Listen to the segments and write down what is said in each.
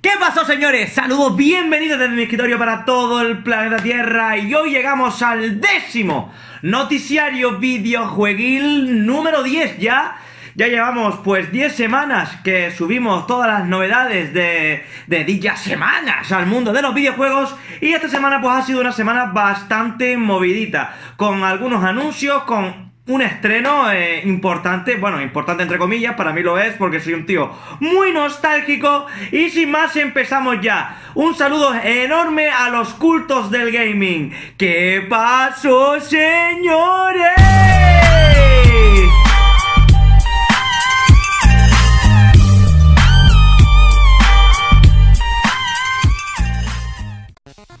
¿Qué pasó señores? Saludos, bienvenidos desde mi escritorio para todo el planeta Tierra. Y hoy llegamos al décimo noticiario videojueguil número 10 ya ya llevamos pues 10 semanas que subimos todas las novedades de, de dichas semanas al mundo de los videojuegos. Y esta semana pues ha sido una semana bastante movidita, con algunos anuncios, con un estreno eh, importante, bueno, importante entre comillas, para mí lo es porque soy un tío muy nostálgico y sin más empezamos ya. Un saludo enorme a los cultos del gaming. ¿Qué pasó, señores?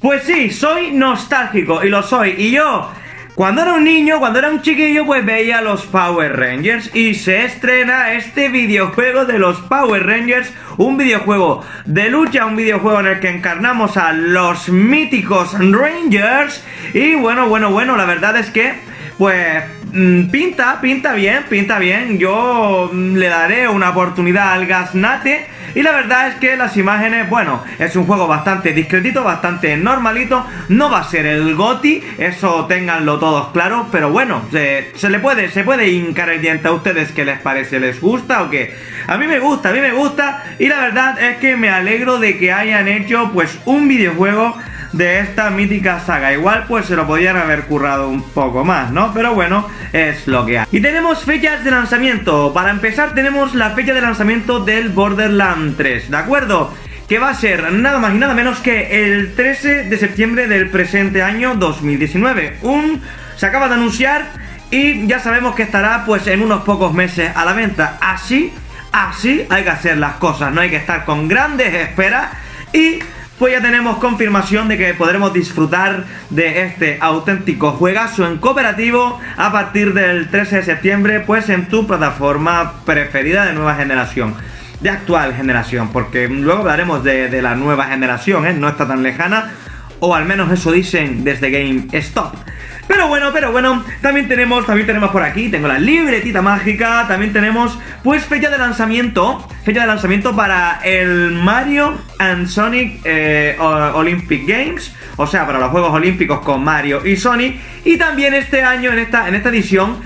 Pues sí, soy nostálgico y lo soy. Y yo cuando era un niño, cuando era un chiquillo, pues veía los Power Rangers y se estrena este videojuego de los Power Rangers, un videojuego de lucha, un videojuego en el que encarnamos a los míticos Rangers. Y bueno, bueno, bueno, la verdad es que pues mm, pinta, pinta bien, pinta bien, yo mm, le daré una oportunidad al Gasnate y la verdad es que las imágenes, bueno, es un juego bastante discretito, bastante normalito. No va a ser el GOTI, eso ténganlo todos claro. Pero bueno, se, le puede, se puede hincar el diente a ustedes que les parece, les gusta o qué. A mí me gusta, a mí me gusta. Y la verdad es que me alegro de que hayan hecho pues un videojuego de esta mítica saga. Igual pues se lo podían haber currado un poco más, ¿no? Pero bueno, es lo que hay. Y tenemos fechas de lanzamiento. Para empezar tenemos la fecha de lanzamiento del Borderland 3, ¿de acuerdo? Que va a ser nada más y nada menos que el 13 de septiembre del presente año 2019. Un... se acaba de anunciar y ya sabemos que estará pues en unos pocos meses a la venta. Así, así hay que hacer las cosas, no hay que estar con grandes esperas y pues ya tenemos confirmación de que podremos disfrutar de este auténtico juegazo en cooperativo a partir del 13 de septiembre, pues en tu plataforma preferida de nueva generación. De actual generación, porque luego hablaremos de, la nueva generación, ¿eh? no está tan lejana, o al menos eso dicen desde GameStop. Pero bueno, pero bueno, también tenemos, también tenemos por aquí, tengo la libretita mágica, también tenemos pues fecha de lanzamiento, fecha de lanzamiento para el Mario and Sonic eh, Olympic Games, o sea, para los Juegos Olímpicos con Mario y Sonic, y también este año, en esta, en esta edición,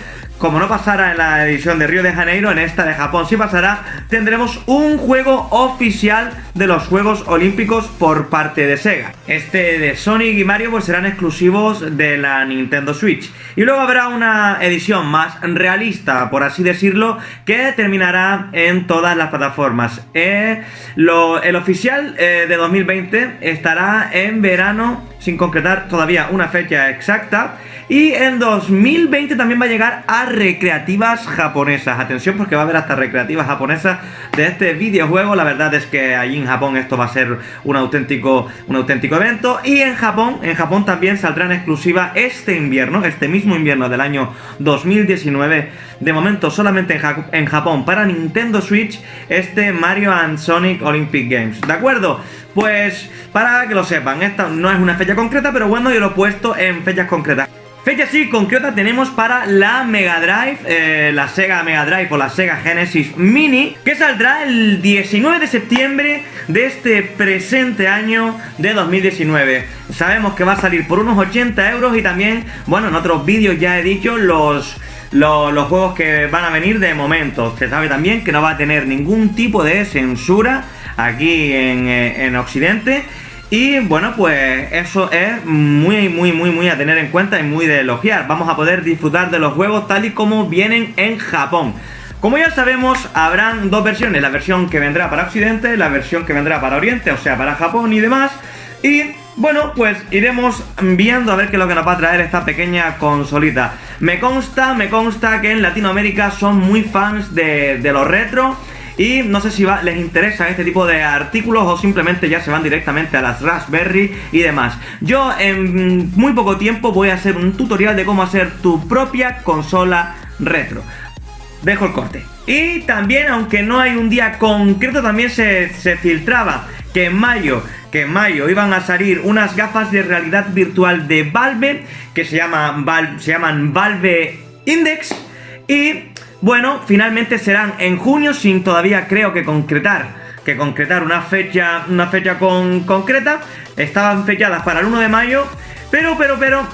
como no pasara en la edición de Río de Janeiro, en esta de Japón sí pasará, tendremos un juego oficial de los Juegos Olímpicos por parte de Sega. Este de Sonic y Mario pues serán exclusivos de la Nintendo Switch. Y luego habrá una edición más realista, por así decirlo, que terminará en todas las plataformas. Eh, el oficial eh, de 2020 estará en verano, sin concretar todavía una fecha exacta. Y en 2020 también va a llegar a recreativas japonesas. Atención porque va a haber hasta recreativas japonesas de este videojuego. La verdad es que allí en Japón esto va a ser un auténtico, un auténtico evento. Y en Japón, en Japón también saldrá en exclusiva este invierno, este mismo invierno del año 2019. De momento solamente en, Japón para Nintendo Switch este Mario and Sonic Olympic Games. ¿De acuerdo? Pues para que lo sepan, esta no es una fecha concreta, pero bueno, yo lo he puesto en fechas concretas. Fecha sí concreta tenemos para la Mega Drive, eh, la Sega Mega Drive o la Sega Genesis Mini, que saldrá el 19 de septiembre de este presente año de 2019. Sabemos que va a salir por unos 80 euros y también, bueno, en otros vídeos ya he dicho los... Los, juegos que van a venir de momento. Se sabe también que no va a tener ningún tipo de censura aquí en, eh, en Occidente y bueno, pues eso es muy, muy, muy, muy a tener en cuenta y muy de elogiar. Vamos a poder disfrutar de los juegos tal y como vienen en Japón. Como ya sabemos, habrán dos versiones, la versión que vendrá para Occidente, la versión que vendrá para Oriente, o sea, para Japón y demás. Y bueno, pues iremos viendo a ver qué es lo que nos va a traer esta pequeña consolita. Me consta, me consta que en Latinoamérica son muy fans de, de lo retro y no sé si les interesa este tipo de artículos o simplemente ya se van directamente a las Raspberry y demás. Yo en muy poco tiempo voy a hacer un tutorial de cómo hacer tu propia consola retro. Dejo el corte. Y también, aunque no hay un día concreto, también se, filtraba que en mayo que en mayo iban a salir unas gafas de realidad virtual de Valve que se, llama, se llaman Valve Index y bueno, finalmente serán en junio sin todavía creo que concretar que concretar una fecha, una fecha con, concreta. Estaban fechadas para el 1 de mayo, pero, pero, pero,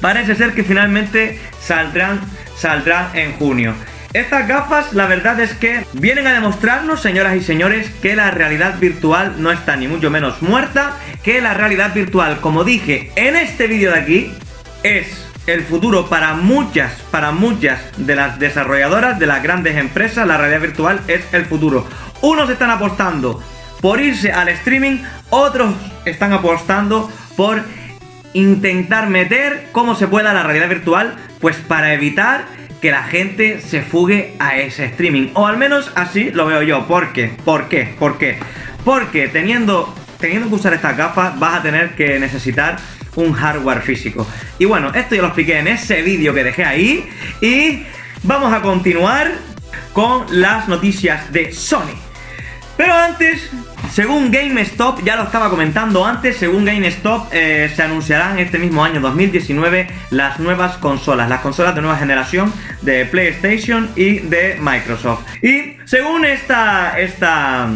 parece ser que finalmente saldrán, saldrán en junio. Estas gafas, la verdad es que vienen a demostrarnos, señoras y señores, que la realidad virtual no está ni mucho menos muerta, que la realidad virtual, como dije en este vídeo de aquí, es el futuro para muchas, para muchas de las desarrolladoras, de las grandes empresas, la realidad virtual es el futuro. Unos están apostando por irse al streaming, otros están apostando por intentar meter como se pueda la realidad virtual, pues para evitar que la gente se fugue a ese streaming. O al menos así lo veo yo. ¿Por qué? ¿Por qué? ¿Por qué? Porque teniendo, teniendo que usar estas gafas vas a tener que necesitar un hardware físico. Y bueno, esto ya lo expliqué en ese vídeo que dejé ahí. Y vamos a continuar con las noticias de Sony. Pero antes, según GameStop, ya lo estaba comentando antes, según GameStop eh, se anunciarán este mismo año 2019 las nuevas consolas, las consolas de nueva generación de PlayStation y de Microsoft. Y según esta, esta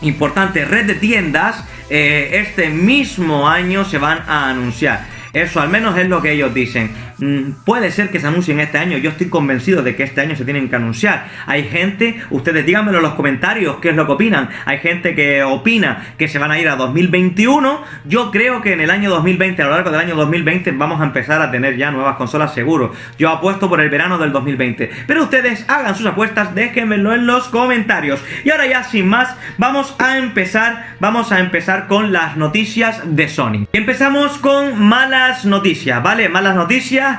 importante red de tiendas, eh, este mismo año se van a anunciar. Eso al menos es lo que ellos dicen. Mm, puede ser que se anuncien este año, yo estoy convencido de que este año se tienen que anunciar. Hay gente, ustedes díganmelo en los comentarios, qué es lo que opinan. Hay gente que opina que se van a ir a 2021. Yo creo que en el año 2020, a lo largo del año 2020, vamos a empezar a tener ya nuevas consolas seguro. Yo apuesto por el verano del 2020. Pero ustedes hagan sus apuestas, déjenmelo en los comentarios. Y ahora ya sin más, vamos a empezar, vamos a empezar con las noticias de Sony. Empezamos con malas noticias, ¿vale? Malas noticias.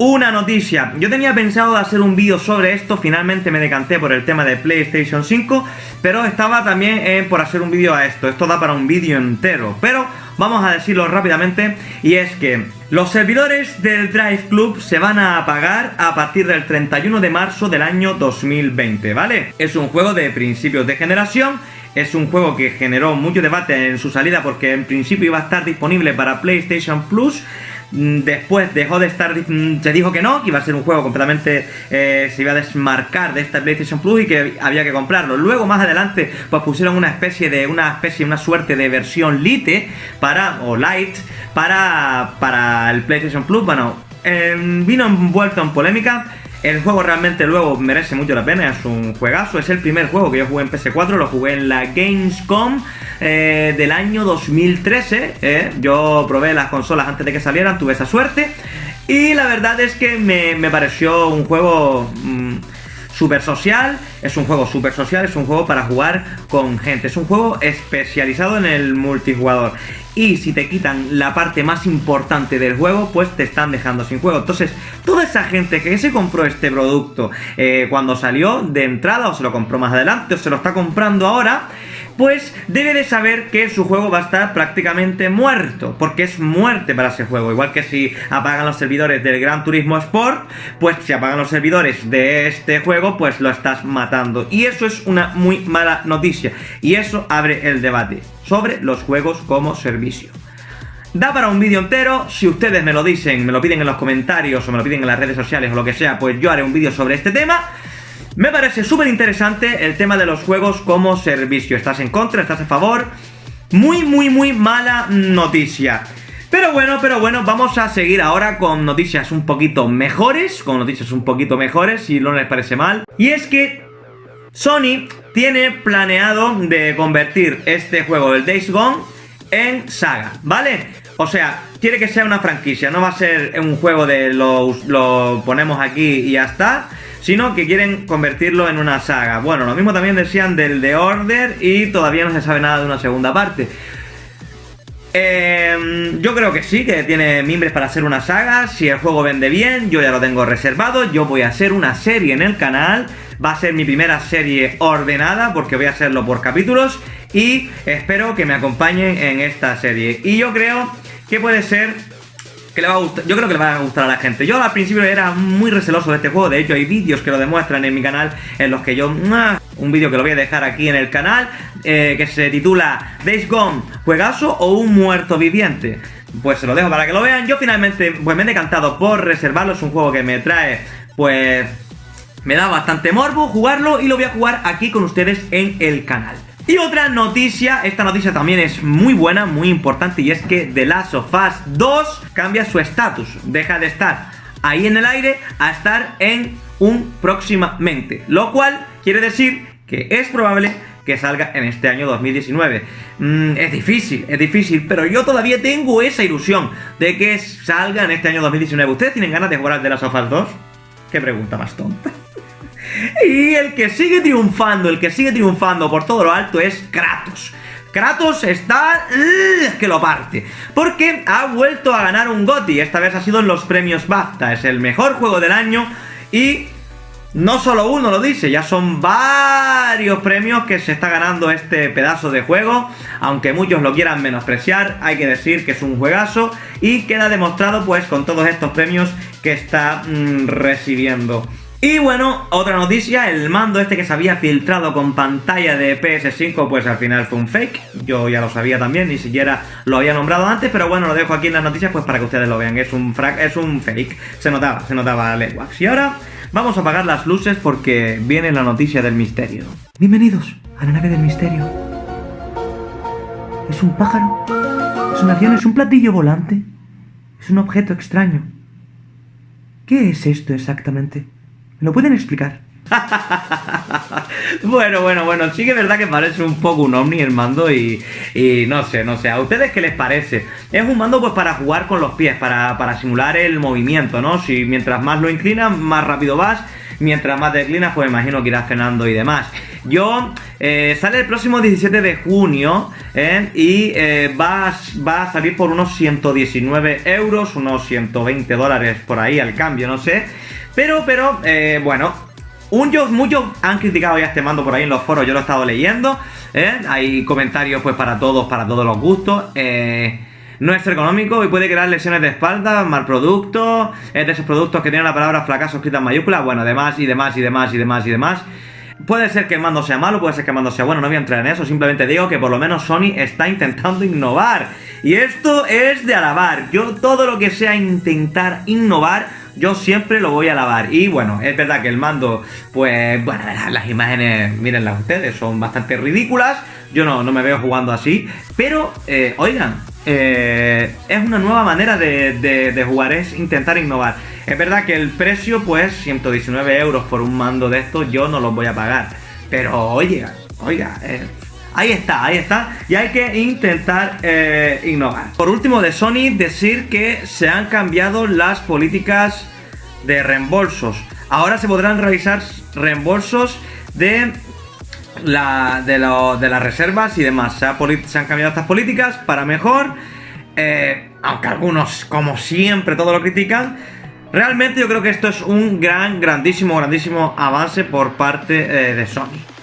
Una noticia, yo tenía pensado hacer un vídeo sobre esto, finalmente me decanté por el tema de PlayStation 5, pero estaba también eh, por hacer un vídeo a esto, esto da para un vídeo entero, pero vamos a decirlo rápidamente, y es que los servidores del Drive Club se van a apagar a partir del 31 de marzo del año 2020, ¿vale? Es un juego de principios de generación es un juego que generó mucho debate en su salida porque en principio iba a estar disponible para PlayStation Plus. Mm, después dejó de estar, mm, se dijo que no, que iba a ser un juego completamente, eh, se iba a desmarcar de esta PlayStation Plus y que había que comprarlo. Luego más adelante pues pusieron una especie de, una especie, una suerte de versión Lite para, o Light, para, para el PlayStation Plus. Bueno, em, vino envuelto en polémica el juego realmente luego merece mucho la pena, es un juegazo, es el primer juego que yo jugué en PS4, lo jugué en la Gamescom eh, del año 2013, eh. yo probé las consolas antes de que salieran, tuve esa suerte y la verdad es que me, pareció un juego... Mm, super social, es un juego super social, es un juego para jugar con gente, es un juego especializado en el multijugador. Y si te quitan la parte más importante del juego, pues te están dejando sin juego. Entonces, toda esa gente que se compró este producto eh, cuando salió de entrada, o se lo compró más adelante, o se lo está comprando ahora, pues debe de saber que su juego va a estar prácticamente muerto, porque es muerte para ese juego. Igual que si apagan los servidores del Gran Turismo Sport, pues si apagan los servidores de este juego, pues lo estás matando. Y eso es una muy mala noticia. Y eso abre el debate sobre los juegos como servicio. Da para un vídeo entero, si ustedes me lo dicen, me lo piden en los comentarios o me lo piden en las redes sociales o lo que sea, pues yo haré un vídeo sobre este tema. Me parece súper interesante el tema de los juegos como servicio. ¿Estás en contra? ¿Estás a favor? Muy, muy, muy mala noticia. Pero bueno, pero bueno, vamos a seguir ahora con noticias un poquito mejores, con noticias un poquito mejores, si no les parece mal. Y es que Sony tiene planeado de convertir este juego, el Days Gone, en saga, ¿vale? O sea, quiere que sea una franquicia, no va a ser un juego de lo, lo ponemos aquí y ya está, sino que quieren convertirlo en una saga. Bueno, lo mismo también decían del The Order y todavía no se sabe nada de una segunda parte. Em, yo creo que sí, que tiene mimbres para hacer una saga. Si el juego vende bien, yo ya lo tengo reservado. Yo voy a hacer una serie en el canal. Va a ser mi primera serie ordenada porque voy a hacerlo por capítulos. Y espero que me acompañen en esta serie. Y yo creo que puede ser yo creo que le va a gustar a la gente. Yo al principio era muy receloso de este juego, de hecho hay vídeos que lo demuestran en mi canal en los que yo... Un vídeo que lo voy a dejar aquí en el canal, eh, que se titula Days Gone, juegazo o un muerto viviente. Pues se lo dejo para que lo vean. Yo finalmente pues me he decantado por reservarlo, es un juego que me trae pues... Me da bastante morbo jugarlo y lo voy a jugar aquí con ustedes en el canal. Y otra noticia, esta noticia también es muy buena, muy importante, y es que The Last of Us 2 cambia su estatus. Deja de estar ahí en el aire a estar en un próximamente. Lo cual quiere decir que es probable que salga en este año 2019. Mm, es difícil, es difícil, pero yo todavía tengo esa ilusión de que salga en este año 2019. ¿Ustedes tienen ganas de jugar al The Last of Us 2? Qué pregunta más tonta. Y el que sigue triunfando, el que sigue triunfando por todo lo alto es Kratos. Kratos está que lo parte. Porque ha vuelto a ganar un GOTY. Esta vez ha sido en los premios BAFTA. Es el mejor juego del año. Y no solo uno lo dice, ya son varios premios que se está ganando este pedazo de juego. Aunque muchos lo quieran menospreciar, hay que decir que es un juegazo. Y queda demostrado pues con todos estos premios que está mm, recibiendo. Y bueno, otra noticia, el mando este que se había filtrado con pantalla de PS5, pues al final fue un fake. Yo ya lo sabía también, ni siquiera lo había nombrado antes, pero bueno, lo dejo aquí en las noticias pues para que ustedes lo vean. Es un, es un fake, se notaba, se notaba lenguas. Y ahora vamos a apagar las luces porque viene la noticia del misterio. Bienvenidos a la nave del misterio. ¿Es un pájaro? ¿Es un avión? ¿Es un platillo volante? ¿Es un objeto extraño? ¿Qué es esto exactamente? ¿Me lo pueden explicar? bueno, bueno, bueno, sí que es verdad que parece un poco un ovni el mando y, y, no sé, no sé, ¿a ustedes qué les parece? Es un mando pues para jugar con los pies, para, para simular el movimiento, ¿no? Si mientras más lo inclinas, más rápido vas, mientras más te inclinas, pues imagino que irás frenando y demás. Yo, eh, sale el próximo 17 de junio ¿eh? y eh, va, va a salir por unos 119 euros, unos 120 dólares por ahí al cambio, no sé. Pero, pero, eh, bueno, muchos han criticado ya este mando por ahí en los foros, yo lo he estado leyendo. ¿eh? Hay comentarios pues para todos, para todos los gustos. Eh, no es económico y puede crear lesiones de espalda, mal producto, es de esos productos que tienen la palabra fracaso escrita en mayúscula, bueno, demás y demás y demás y demás y demás. Puede ser que el mando sea malo, puede ser que el mando sea bueno, no voy a entrar en eso, simplemente digo que por lo menos Sony está intentando innovar. Y esto es de alabar. Yo todo lo que sea intentar innovar, yo siempre lo voy a alabar. Y bueno, es verdad que el mando, pues, bueno, las imágenes, mírenlas ustedes, son bastante ridículas. Yo no, no me veo jugando así. Pero, eh, oigan, eh, es una nueva manera de, jugar, es intentar innovar. Es verdad que el precio, pues, 119 euros por un mando de estos, yo no los voy a pagar. Pero, oye, oiga, eh, Ahí está, ahí está. Y hay que intentar eh, innovar. Por último, de Sony, decir que se han cambiado las políticas de reembolsos. Ahora se podrán realizar reembolsos de, la, de, las reservas y demás. Se, han cambiado estas políticas para mejor. Eh, aunque algunos, como siempre, todo lo critican. Realmente yo creo que esto es un gran, grandísimo, grandísimo avance por parte eh, de Sony.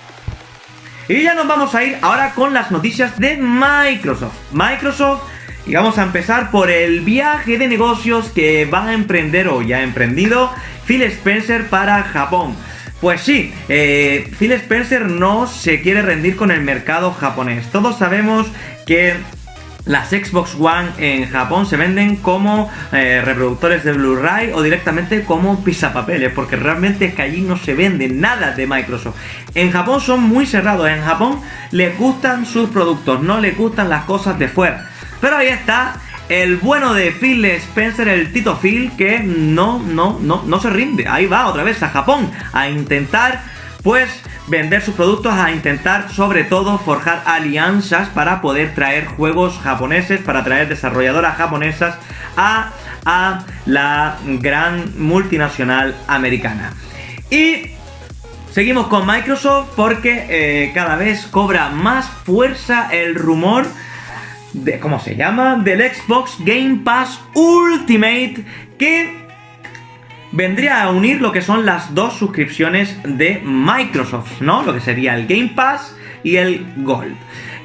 Y ya nos vamos a ir ahora con las noticias de Microsoft. Microsoft, y vamos a empezar por el viaje de negocios que va a emprender o ya ha emprendido Phil Spencer para Japón. Pues sí, eh, Phil Spencer no se quiere rendir con el mercado japonés. Todos sabemos que las Xbox One en Japón se venden como eh, reproductores de Blu-ray o directamente como pisapapeles, porque realmente es que allí no se vende nada de Microsoft. En Japón son muy cerrados, en Japón les gustan sus productos, no les gustan las cosas de fuera. Pero ahí está el bueno de Phil Spencer, el Tito Phil, que no, no, no, no se rinde. Ahí va otra vez a Japón a intentar, pues, vender sus productos, a intentar sobre todo forjar alianzas para poder traer juegos japoneses, para traer desarrolladoras japonesas a, a la gran multinacional americana. Y seguimos con Microsoft porque eh, cada vez cobra más fuerza el rumor de, ¿cómo se llama? Del Xbox Game Pass Ultimate que vendría a unir lo que son las dos suscripciones de Microsoft, ¿no? Lo que sería el Game Pass y el Gold.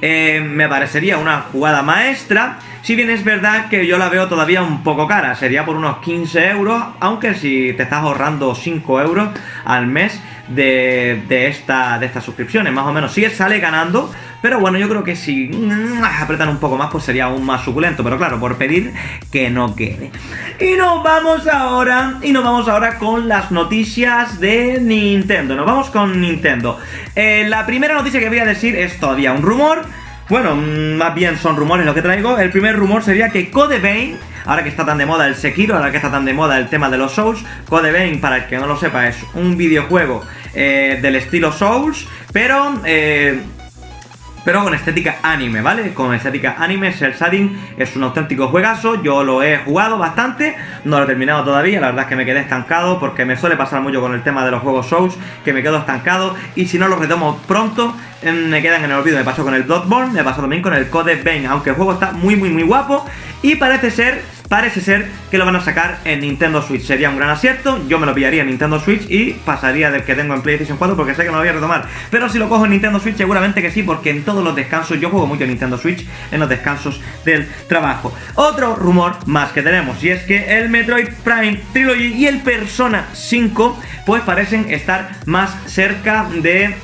Eh, me parecería una jugada maestra. Si bien es verdad que yo la veo todavía un poco cara, sería por unos 15 euros, aunque si te estás ahorrando 5 euros al mes, de, esta, de estas suscripciones, más o menos. Sí sale ganando, pero bueno, yo creo que si mm, apretan un poco más, pues sería aún más suculento. Pero claro, por pedir que no quede. Y nos vamos ahora, y nos vamos ahora con las noticias de Nintendo. Nos vamos con Nintendo. Eh, la primera noticia que voy a decir es todavía un rumor. Bueno, mm, más bien son rumores lo que traigo. El primer rumor sería que Code Vein ahora que está tan de moda el Sekiro, ahora que está tan de moda el tema de los Souls, Code Vein, para el que no lo sepa, es un videojuego eh, del estilo Souls, pero... Eh, pero con estética anime, ¿vale? Con estética anime, Cell Shading es un auténtico juegazo, yo lo he jugado bastante, no lo he terminado todavía, la verdad es que me quedé estancado porque me suele pasar mucho con el tema de los juegos Souls, que me quedo estancado y si no lo retomo pronto, em, me quedan en el olvido, me pasó con el Bloodborne, me pasó también con el Code Vein, aunque el juego está muy muy muy guapo y parece ser parece ser que lo van a sacar en Nintendo Switch. Sería un gran acierto, yo me lo pillaría en Nintendo Switch y pasaría del que tengo en PlayStation 4 porque sé que me lo voy a retomar. Pero si lo cojo en Nintendo Switch seguramente que sí, porque en todos los descansos, yo juego mucho en Nintendo Switch, en los descansos del trabajo. Otro rumor más que tenemos, y es que el Metroid Prime Trilogy y el Persona 5 pues parecen estar más cerca de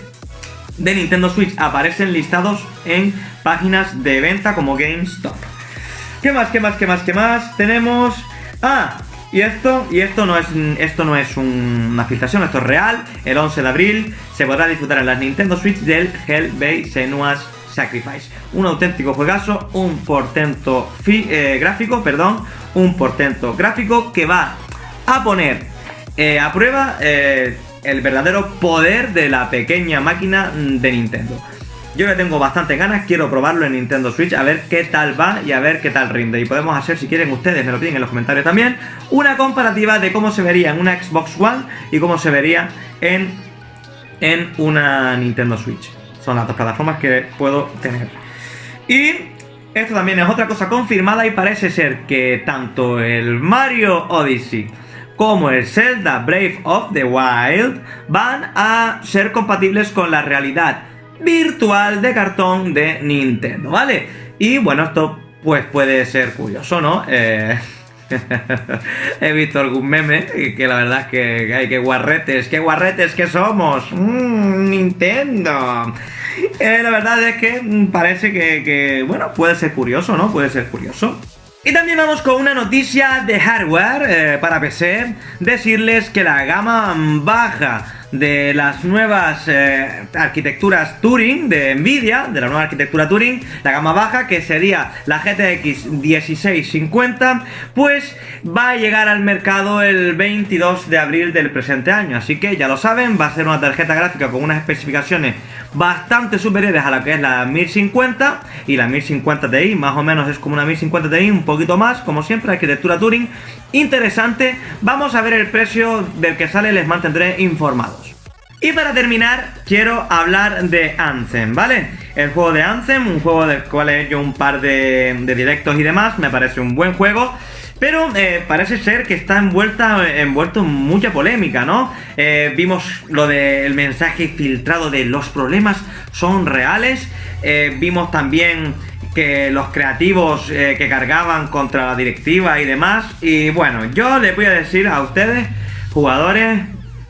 de Nintendo Switch aparecen listados en páginas de venta como GameStop. ¿Qué más, qué más, qué más, qué más? Tenemos... Ah, y esto, y esto no es, esto no es una filtración, esto es real. El 11 de abril se podrá disfrutar en las Nintendo Switch del Hellbay Senua's Sacrifice. Un auténtico juegazo, un portento eh, gráfico, perdón, un portento gráfico que va a poner eh, a prueba eh, el verdadero poder de la pequeña máquina de Nintendo. Yo le tengo bastante ganas, quiero probarlo en Nintendo Switch, a ver qué tal va y a ver qué tal rinde. Y podemos hacer, si quieren ustedes, me lo piden en los comentarios también, una comparativa de cómo se vería en una Xbox One y cómo se vería en, en una Nintendo Switch. Son las dos plataformas que puedo tener. Y esto también es otra cosa confirmada y parece ser que tanto el Mario Odyssey como el Zelda Brave of the Wild van a ser compatibles con la realidad virtual de cartón de Nintendo, ¿vale? Y bueno, esto pues puede ser curioso, ¿no? Eh, he visto algún meme que la verdad es que hay que guarretes, qué guarretes que somos. Mm, Nintendo. Eh, la verdad es que parece que, bueno, puede ser curioso, ¿no? Puede ser curioso. Y también vamos con una noticia de hardware eh, para PC. Decirles que la gama baja de las nuevas eh, arquitecturas Turing de Nvidia, de la nueva arquitectura Turing, la gama baja, que sería la GTX 1650, pues va a llegar al mercado el 22 de abril del presente año. Así que ya lo saben, va a ser una tarjeta gráfica con unas especificaciones bastante superiores a la que es la 1050 y la 1050 Ti, más o menos es como una 1050 Ti, un poquito más, como siempre, arquitectura Turing, interesante. Vamos a ver el precio del que sale, les mantendré informados. Y para terminar, quiero hablar de Anthem, ¿vale? El juego de Anthem, un juego del cual he hecho un par de, directos y demás, me parece un buen juego. Pero eh, parece ser que está envuelta, envuelto en mucha polémica, ¿no? Eh, vimos lo del mensaje filtrado de los problemas son reales. Eh, vimos también que los creativos que cargaban contra la directiva y demás. Y bueno, yo les voy a decir a ustedes, jugadores,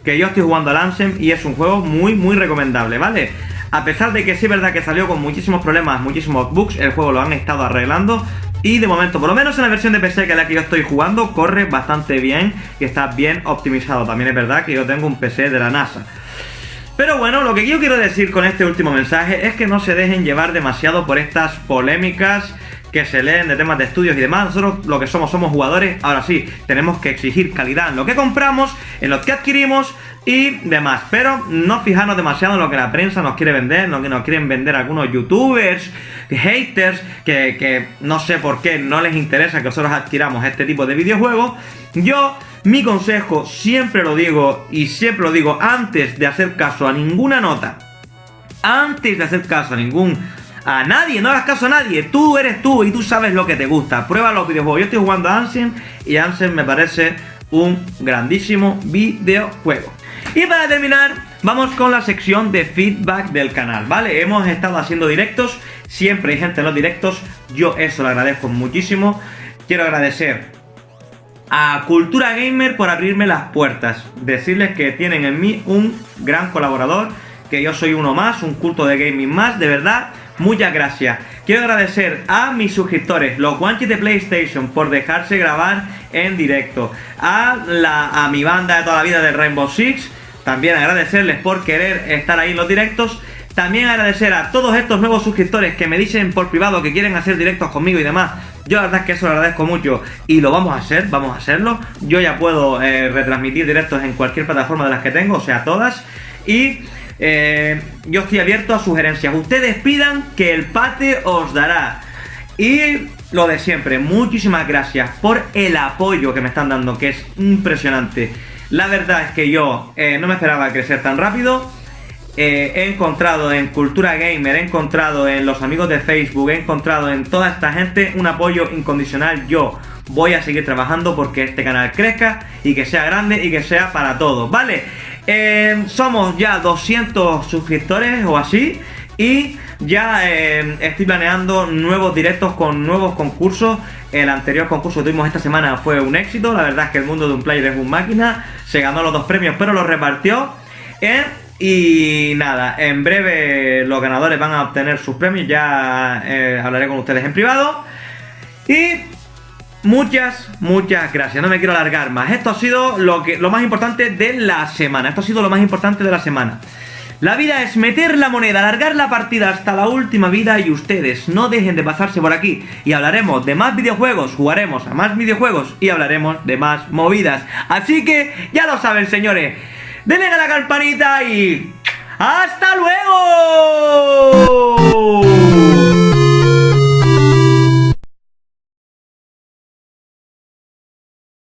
que yo estoy jugando al Ansem y es un juego muy, muy recomendable, ¿vale? A pesar de que sí es verdad que salió con muchísimos problemas, muchísimos bugs, el juego lo han estado arreglando y de momento, por lo menos en la versión de PC que es la que yo estoy jugando, corre bastante bien y está bien optimizado. También es verdad que yo tengo un PC de la NASA. Pero bueno, lo que yo quiero decir con este último mensaje es que no se dejen llevar demasiado por estas polémicas que se leen de temas de estudios y demás. Nosotros lo que somos somos jugadores. Ahora sí, tenemos que exigir calidad en lo que compramos, en lo que adquirimos y demás. Pero no fijarnos demasiado en lo que la prensa nos quiere vender, lo que nos quieren vender algunos youtubers, haters, que, que no sé por qué no les interesa que nosotros adquiramos este tipo de videojuegos. Yo mi consejo, siempre lo digo y siempre lo digo antes de hacer caso a ninguna nota, antes de hacer caso a ningún a nadie, no hagas caso a nadie. Tú eres tú y tú sabes lo que te gusta. Prueba los videojuegos. Yo estoy jugando a Ansem y Ansem me parece un grandísimo videojuego. Y para terminar, vamos con la sección de feedback del canal, ¿vale? Hemos estado haciendo directos, siempre hay gente en los directos, yo eso lo agradezco muchísimo. Quiero agradecer a Cultura Gamer por abrirme las puertas. Decirles que tienen en mí un gran colaborador, que yo soy uno más, un culto de gaming más, de verdad, muchas gracias. Quiero agradecer a mis suscriptores, los guanches de PlayStation, por dejarse grabar en directo. A, la, a mi banda de toda la vida de Rainbow Six, también agradecerles por querer estar ahí en los directos. También agradecer a todos estos nuevos suscriptores que me dicen por privado que quieren hacer directos conmigo y demás. Yo la verdad es que eso lo agradezco mucho y lo vamos a hacer, vamos a hacerlo. Yo ya puedo eh, retransmitir directos en cualquier plataforma de las que tengo, o sea, todas. Y eh, yo estoy abierto a sugerencias. Ustedes pidan que el pate os dará. Y lo de siempre, muchísimas gracias por el apoyo que me están dando, que es impresionante. La verdad es que yo eh, no me esperaba crecer tan rápido. Eh, he encontrado en Cultura Gamer, he encontrado en los amigos de Facebook, he encontrado en toda esta gente un apoyo incondicional. Yo voy a seguir trabajando porque este canal crezca y que sea grande y que sea para todos, ¿vale? Eh, somos ya 200 suscriptores o así y ya eh, estoy planeando nuevos directos con nuevos concursos. El anterior concurso que tuvimos esta semana fue un éxito. La verdad es que el mundo de un player es un máquina. Se ganó los dos premios, pero los repartió. Y nada, en breve los ganadores van a obtener sus premios. Ya eh, hablaré con ustedes en privado. Y Muchas, muchas gracias. No me quiero alargar más. Esto ha sido lo, que, lo más importante de la semana. Esto ha sido lo más importante de la semana. La vida es meter la moneda, alargar la partida hasta la última vida y ustedes no dejen de pasarse por aquí y hablaremos de más videojuegos, jugaremos a más videojuegos y hablaremos de más movidas. Así que ya lo saben señores, denle a la campanita y... ¡Hasta luego!